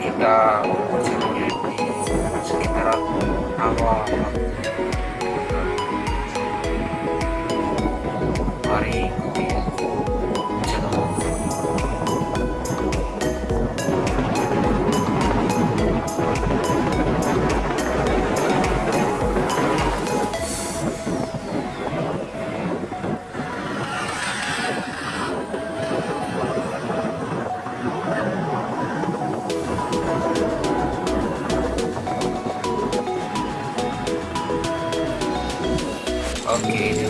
kita cari di sekitaran awal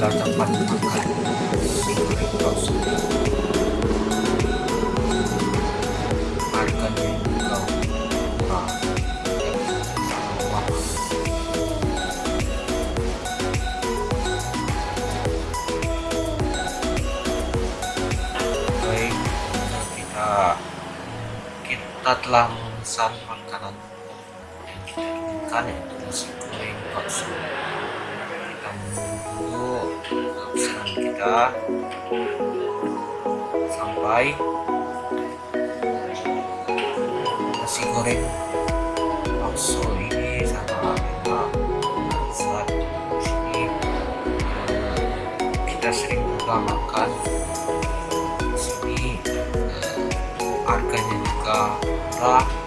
Tempat makan di House. Harganya murah. Baik, kita kita telah memesan makanan yang kita inginkan bakso pesanan kita sampai. Nasi goreng bakso ini sangat enak saat sini kita sering juga makan di sini. Harganya juga murah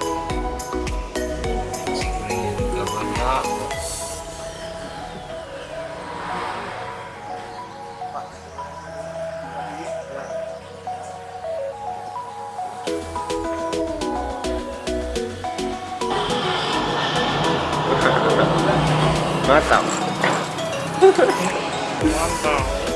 また。ま。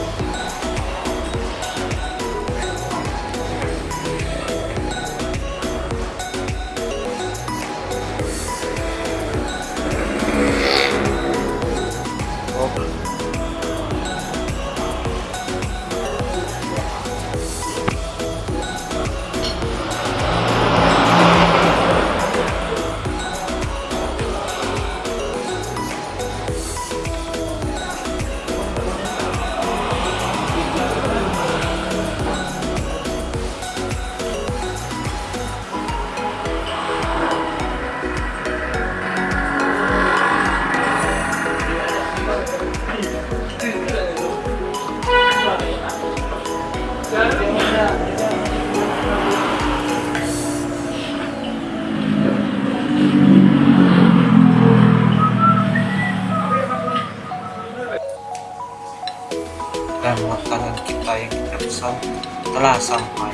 kita pesan telah sampai inilah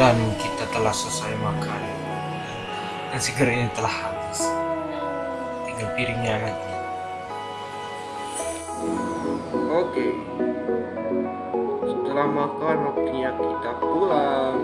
dan kita telah selesai makan nasi gorengnya telah habis tinggal piringnya lagi Oke. Setelah makan waktunya kita pulang.